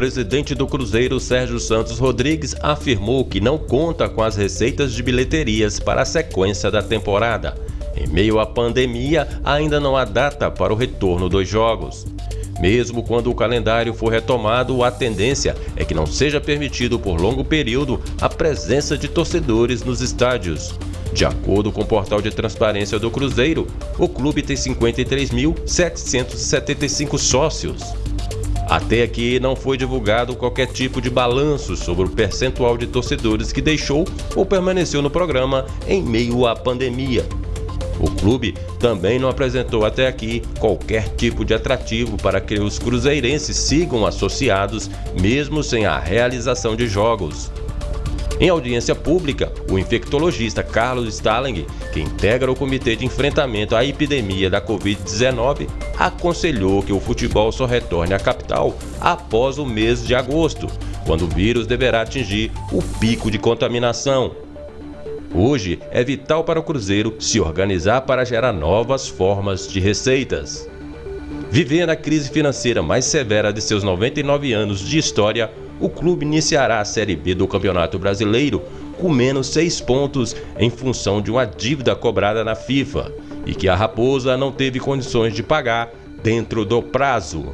presidente do Cruzeiro, Sérgio Santos Rodrigues, afirmou que não conta com as receitas de bilheterias para a sequência da temporada. Em meio à pandemia, ainda não há data para o retorno dos jogos. Mesmo quando o calendário for retomado, a tendência é que não seja permitido por longo período a presença de torcedores nos estádios. De acordo com o portal de transparência do Cruzeiro, o clube tem 53.775 sócios. Até aqui não foi divulgado qualquer tipo de balanço sobre o percentual de torcedores que deixou ou permaneceu no programa em meio à pandemia. O clube também não apresentou até aqui qualquer tipo de atrativo para que os cruzeirenses sigam associados, mesmo sem a realização de jogos. Em audiência pública, o infectologista Carlos Stalling, que integra o Comitê de Enfrentamento à Epidemia da Covid-19, aconselhou que o futebol só retorne à capital após o mês de agosto, quando o vírus deverá atingir o pico de contaminação. Hoje é vital para o Cruzeiro se organizar para gerar novas formas de receitas. Vivendo a crise financeira mais severa de seus 99 anos de história, o clube iniciará a Série B do Campeonato Brasileiro com menos seis pontos em função de uma dívida cobrada na FIFA e que a Raposa não teve condições de pagar dentro do prazo.